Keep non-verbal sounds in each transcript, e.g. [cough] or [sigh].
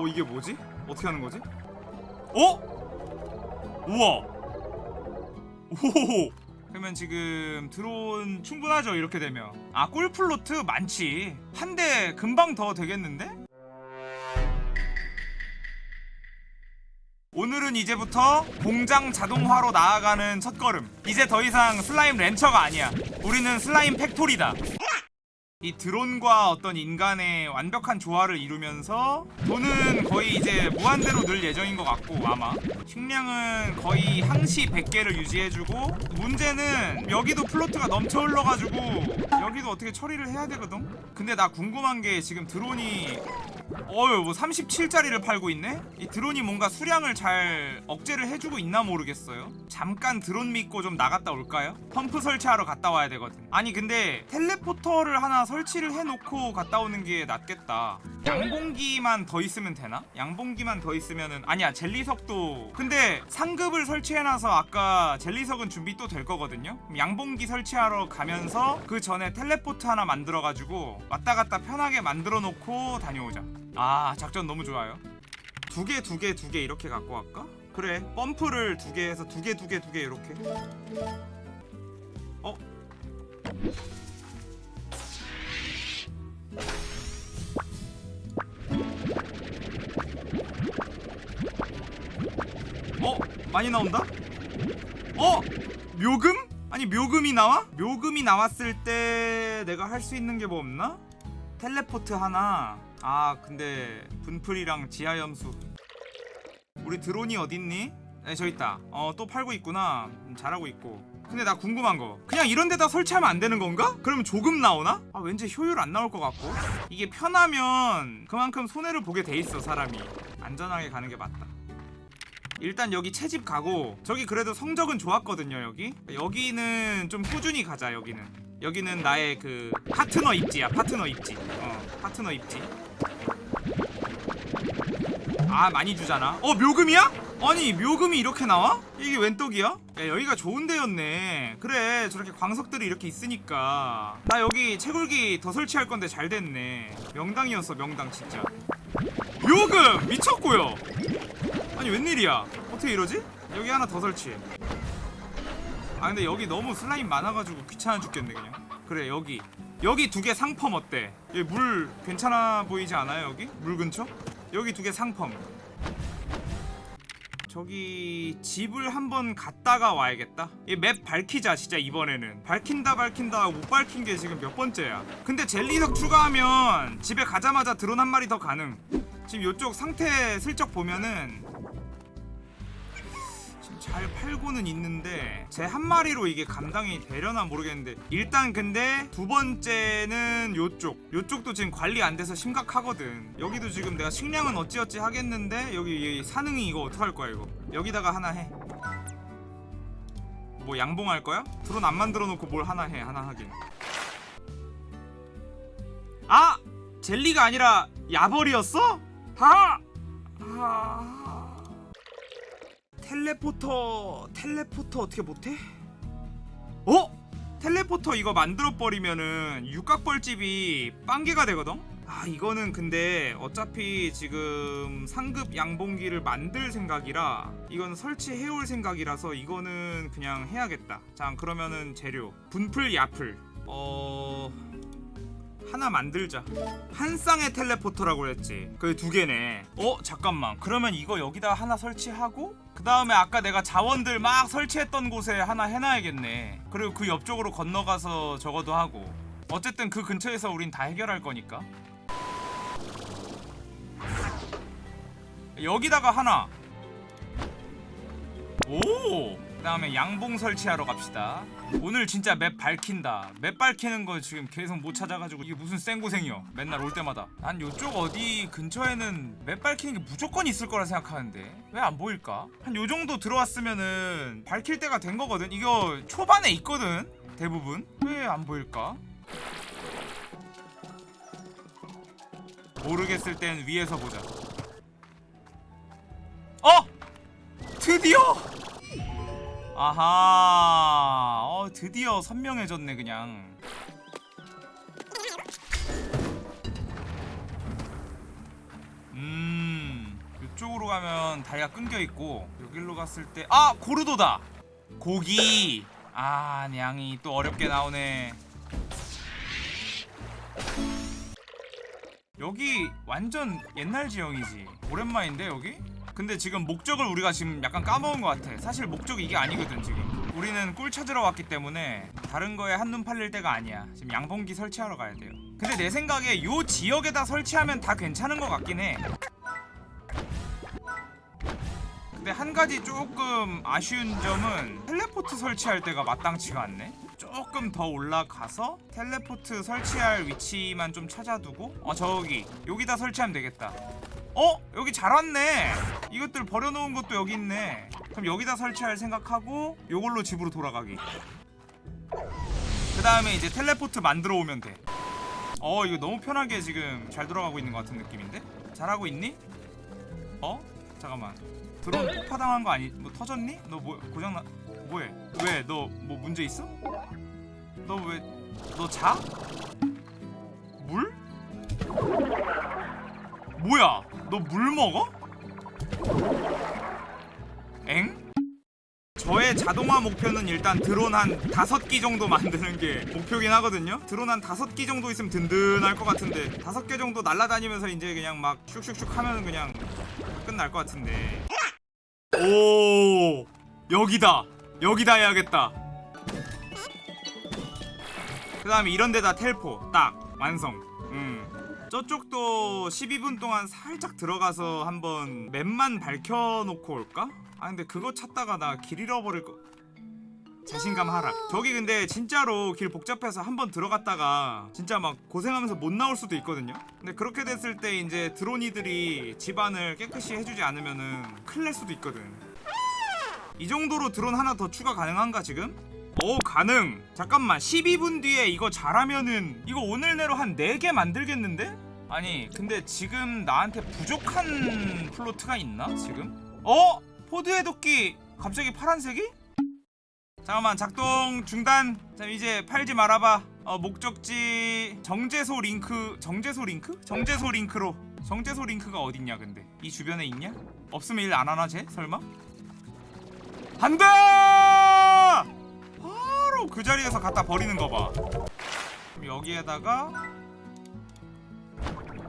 어 이게 뭐지? 어떻게 하는 거지? 어? 우와 오호호 그러면 지금 드론 충분하죠 이렇게 되면 아 꿀플로트 많지 한 대 금방 더 되겠는데? 오늘은 이제부터 공장 자동화로 나아가는 첫걸음 이제 더 이상 슬라임 렌처가 아니야 우리는 슬라임 팩토리다 이 드론과 어떤 인간의 완벽한 조화를 이루면서 돈은 거의 이제 무한대로 늘 예정인 것 같고 아마 식량은 거의 항시 100개를 유지해주고 문제는 여기도 float가 넘쳐 흘러가지고 여기도 어떻게 처리를 해야 되거든? 근데 나 궁금한 게 지금 드론이 어휴 뭐 37짜리를 팔고 있네? 이 드론이 뭔가 수량을 잘 억제를 해주고 있나 모르겠어요 잠깐 드론 믿고 좀 나갔다 올까요? 펌프 설치하러 갔다 와야 되거든 아니 근데 teleporter를 하나 설치를 해놓고 갔다 오는 게 낫겠다 양봉기만 더 있으면 되나? 양봉기만 더 있으면은 아니야 젤리석도 근데 상급을 설치해놔서 아까 젤리석은 준비 또 될 거거든요 양봉기 설치하러 가면서 그 전에 텔레포트 하나 만들어가지고 왔다 갔다 편하게 만들어 놓고 다녀오자 아 작전 너무 좋아요 두 개 두 개 두 개 이렇게 갖고 갈까? 그래 펌프를 두 개 해서 두 개 두 개 두 개 이렇게 어? 어? 많이 나온다? 어? 묘금? 아니 묘금이 나와? 묘금이 나왔을 때 내가 할 수 있는 게 뭐 없나? 텔레포트 하나 아 근데 분풀이랑 지하염수. 우리 드론이 어딨니? 네 저기 있다. 어 또 팔고 있구나. 음, 잘하고 있고. 근데 나 궁금한 거. 그냥 이런 데다 설치하면 안 되는 건가? 그러면 조금 나오나? 아 왠지 효율 안 나올 것 같고. 이게 편하면 그만큼 손해를 보게 돼 있어 사람이. 안전하게 가는 게 맞다. 일단 여기 채집 가고 저기 그래도 성적은 좋았거든요 여기. 여기는 좀 꾸준히 가자 여기는. 여기는 나의 그 파트너 입지야 파트너 입지. 어 파트너 입지 아 많이 주잖아 어 묘금이야? 아니 묘금이 이렇게 나와? 이게 웬 떡이야? 야 여기가 좋은 데였네 그래 저렇게 광석들이 이렇게 있으니까 나 여기 채굴기 더 설치할 건데 잘 됐네 명당이었어 명당 진짜 묘금 미쳤고요 아니 웬일이야 어떻게 이러지? 여기 하나 더 설치해 아 근데 여기 너무 슬라임 많아가지고 귀찮아 죽겠네 그냥 그래 여기 여기 두 개 상펌 어때? 여기 물 괜찮아 보이지 않아요 여기? 물 근처? 여기 두 개 상펌 저기 집을 한번 갔다가 와야겠다. 이 맵 밝히자 진짜 이번에는. 밝힌다 밝힌다 못 밝힌 게 지금 몇 번째야. 근데 젤리석 추가하면 집에 가자마자 드론 한 마리 더 가능. 지금 요쪽 상태 슬쩍 보면은 잘 팔고는 있는데 제 한 마리로 이게 감당이 되려나 모르겠는데 일단 근데 두 번째는 요쪽 요쪽도 지금 관리 안 돼서 심각하거든 여기도 지금 내가 식량은 어찌어찌 하겠는데 여기 이 사능이 이거 어떡할 거야 이거 여기다가 하나 해뭐 양봉할 거야? 드론 안 만들어 놓고 뭘 하나 해 하나 하긴 아! 젤리가 아니라 야벌이었어? 하! 하... 텔레포터 텔레포터 어떻게 못해? 어? 텔레포터 이거 만들어버리면은 육각벌집이 빵개가 되거든? 아 이거는 근데 어차피 지금 상급 양봉기를 만들 생각이라 이건 설치해올 생각이라서 이거는 그냥 해야겠다. 자 그러면은 재료. 분풀 야풀. 어... 하나 만들자. 한 쌍의 텔레포터라고 그랬지. 그게 두 개네. 어 잠깐만. 그러면 이거 여기다 하나 설치하고 그 다음에 아까 내가 자원들 막 설치했던 곳에 하나 해놔야겠네. 그리고 그 옆쪽으로 건너가서 저거도 하고. 어쨌든 그 근처에서 우린 다 해결할 거니까. 여기다가 하나. 오! 그 다음에 양봉 설치하러 갑시다 오늘 진짜 맵 밝힌다 맵 밝히는 거 지금 계속 못 찾아가지고 이게 무슨 생고생이여 맨날 올 때마다 난 요쪽 어디 근처에는 맵 밝히는 게 무조건 있을 거라 생각하는데 왜 안 보일까? 한 요정도 들어왔으면은 밝힐 때가 된 거거든 이거 초반에 있거든 대부분 왜 안 보일까? 모르겠을 땐 위에서 보자 어! 드디어! 아하. 어 드디어 선명해졌네 그냥. 음 가면 다리가 끊겨 있고 여기로 갔을 때 아 고르도다! 고기! 아 냥이 또 어렵게 나오네. 여기 완전 옛날 지형이지. 오랜만인데 여기? 근데 지금 목적을 우리가 지금 약간 까먹은 것 같아. 사실 목적이 이게 아니거든 지금. 우리는 꿀 찾으러 왔기 때문에 다른 거에 한눈 팔릴 때가 아니야. 지금 양봉기 설치하러 가야 돼요. 근데 내 생각에 요 지역에다 설치하면 다 괜찮은 것 같긴 해. 근데 한 가지 조금 아쉬운 점은 텔레포트 설치할 때가 마땅치가 않네 조금 더 올라가서 텔레포트 설치할 위치만 좀 찾아두고 어 저기 여기다 설치하면 되겠다 어? 여기 잘 왔네 이것들 버려놓은 것도 여기 있네 그럼 여기다 설치할 생각하고 요걸로 집으로 돌아가기 그 다음에 이제 텔레포트 만들어 오면 돼어 이거 너무 편하게 지금 잘 돌아가고 있는 것 같은 느낌인데? 잘하고 있니? 어? 잠깐만 드론 폭파당한 거 아니 뭐 터졌니? 너 뭐 고장나 뭐해? 왜 너 뭐 문제 있어? 너 왜 너 자? 물? 뭐야? 너 물 먹어? 엥? 저의 자동화 목표는 일단 드론 한 다섯 기 정도 만드는 게 목표긴 하거든요. 드론 한 다섯 기 정도 있으면 든든할 것 같은데 다섯 개 정도 날아다니면서 이제 그냥 막 슉슉슉 하면 그냥 끝날 것 같은데. 오 여기다 여기다 해야겠다. 그 다음에 이런 데다 텔포 딱 완성. 음. 저쪽도 12분 동안 살짝 들어가서 한번 맵만 밝혀놓고 올까? 아 근데 그거 찾다가 나 길 잃어버릴 거 자신감 하락 저기 근데 진짜로 길 복잡해서 한번 들어갔다가 진짜 막 고생하면서 못 나올 수도 있거든요 근데 그렇게 됐을 때 이제 드론이들이 집안을 깨끗이 해주지 않으면은 큰일 날 수도 있거든 이 정도로 드론 하나 더 추가 가능한가 지금? 오 가능 잠깐만 12분 뒤에 이거 잘하면은 이거 오늘 내로 한 4개 만들겠는데? 아니 근데 지금 나한테 부족한 플로트가 있나 지금? 어? 포드의 도끼 갑자기 파란색이? 잠깐만 작동 중단 자 이제 팔지 말아봐 어 목적지 정제소 링크 정제소 링크? 정제소 링크로 정제소 링크가 어딨냐 근데 이 주변에 있냐? 없으면 일 안 하나 쟤? 설마? 한다! 바로 그 자리에서 갖다 버리는 거 봐. 여기에다가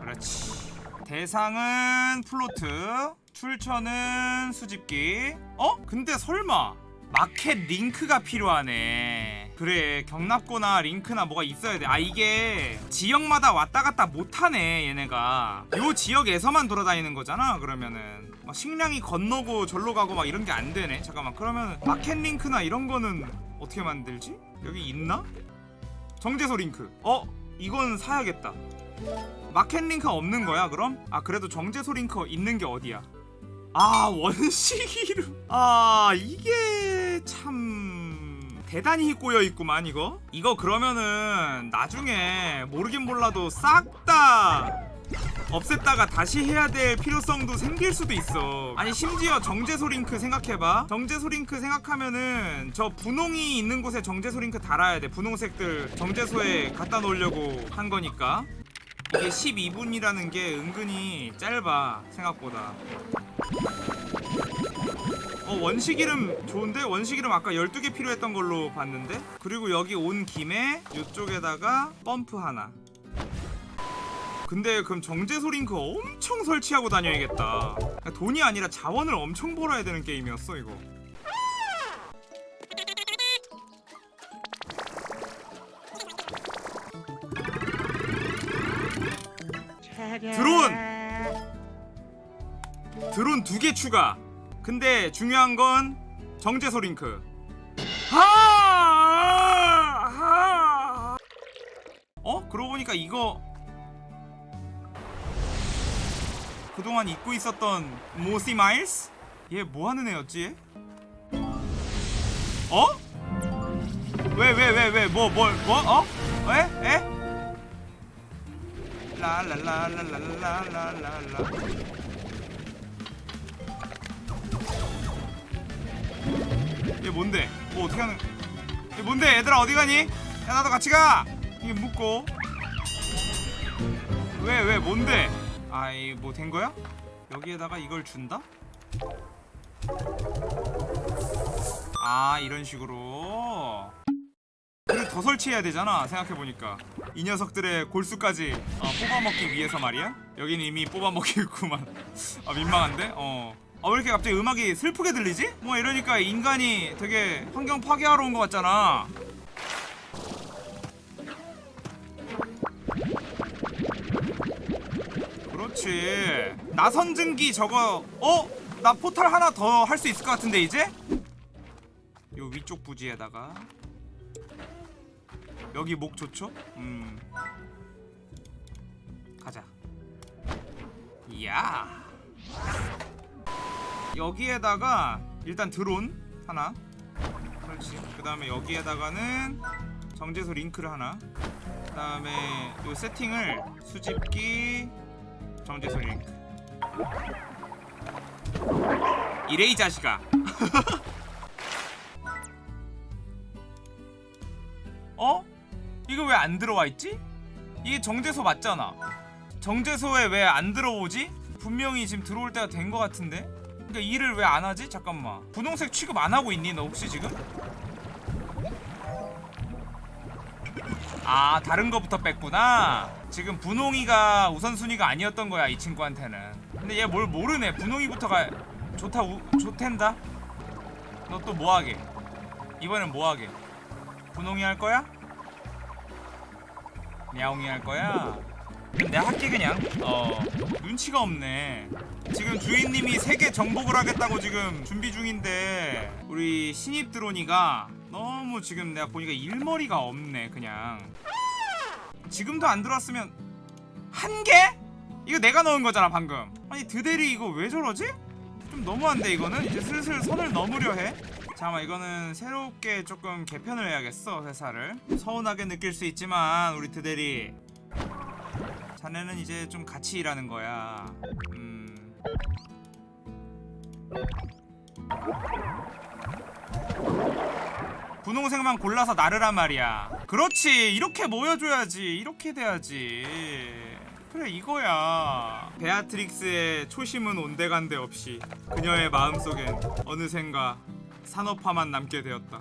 그렇지. 대상은 플로트, 출처는 수집기. 어? 근데 설마 마켓 링크가 필요하네. 그래 격납고나 링크나 뭐가 있어야 돼. 아 이게 지역마다 왔다 갔다 못하네 얘네가. 요 지역에서만 돌아다니는 거잖아. 그러면은 막 식량이 건너고 절로 가고 막 이런 게 안 되네. 잠깐만 그러면 마켓 링크나 이런 거는 어떻게 만들지? 여기 있나? 정제소 링크. 어? 이건 사야겠다. 마켓 링크가 없는 거야 그럼? 아 그래도 정제소 링크 있는 게 어디야? 아 [laughs] 원시 이름 아 이게 참 대단히 꼬여 있구만 이거. 이거 그러면은 나중에 모르긴 몰라도 싹 다 없앴다가 다시 해야 될 필요성도 생길 수도 있어. 아니 심지어 정제소 링크 생각해봐. 정제소 링크 생각하면은 저 분홍이 있는 곳에 정제소 링크 달아야 돼. 분홍색들 정제소에 갖다 놓으려고 한 거니까. 이게 12분이라는 게 은근히 짧아 생각보다 어 원식 이름 좋은데? 원식 이름 아까 12개 필요했던 걸로 봤는데? 그리고 여기 온 김에 이쪽에다가 펌프 하나. 근데 그럼 정제소 링크 엄청 설치하고 다녀야겠다. 돈이 아니라 자원을 엄청 벌어야 되는 게임이었어 이거. 드론! 드론 두 개 추가 근데 중요한 건 정제소 링크 하! 하! 어? 그러고 보니까 이거 그동안 잊고 있었던 모시 마일스? 얘 뭐하는 애였지 얘? 어? 왜 왜 왜 왜 뭐뭘 뭐? 어? 에? 에? 라라라라라라라라라 얘 뭔데? 뭐 어떻게 하는 얘 뭔데 얘들아 어디 가니? 야 나도 같이 가! 이게 묻고 왜 왜 뭔데? 아이 뭐 된 거야? 여기에다가 이걸 준다? 아 이런 식으로 그리고 더 설치해야 되잖아 생각해보니까 이 녀석들의 골수까지 어, 뽑아먹기 위해서 말이야 여기는 이미 뽑아먹기 있구만 [laughs] 아 민망한데? 어. 아, 왜 이렇게 갑자기 음악이 슬프게 들리지? 뭐 이러니까 인간이 되게 환경 파괴하러 온 것 같잖아 그렇지 나선증기 저거 어? 나 포탈 하나 더 할 수 있을 것 같은데 이제? 요 위쪽 부지에다가 여기 목 좋죠? 음 가자 이야 여기에다가 일단 드론 하나. 그렇지 그 다음에 여기에다가는 정제소 링크를 하나. 그 다음에 요 세팅을 수집기 정제소 링크. 이래 이 자식아 어? 이거 왜 안 들어와 있지? 이게 정제소 맞잖아. 정제소에 왜 안 들어오지? 분명히 지금 들어올 때가 된 것 같은데 그러니까 일을 왜 안 하지? 잠깐만. 분홍색 취급 안 하고 있니 너 혹시 지금? 아 다른 거부터 뺐구나. 지금 분홍이가 우선순위가 아니었던 거야 이 친구한테는. 근데 얘 뭘 모르네. 분홍이부터가 좋다 우, 좋텐다? 너 또 뭐하게? 이번엔 뭐하게? 분홍이 할 거야? 야옹이 할 거야? 내가 할게 그냥. 어 눈치가 없네. 지금 주인님이 세계 정복을 하겠다고 지금 준비 중인데 우리 신입 드론이가 너무 지금 내가 보니까 일머리가 없네 그냥. 지금도 안 들어왔으면 한 개? 이거 내가 넣은 거잖아 방금. 아니 드대리 이거 왜 저러지? 좀 너무한데 이거는? 이제 슬슬 선을 넘으려 해. 잠깐만 이거는 새롭게 조금 개편을 해야겠어 회사를. 서운하게 느낄 수 있지만 우리 드대리 자네는 이제 좀 같이 일하는 거야. 음. 분홍색만 골라서 나르란 말이야. 그렇지. 이렇게 모여줘야지. 이렇게 돼야지. 그래 이거야. 베아트릭스의 초심은 온데간데 없이 그녀의 마음속엔 어느샌가 산업화만 남게 되었다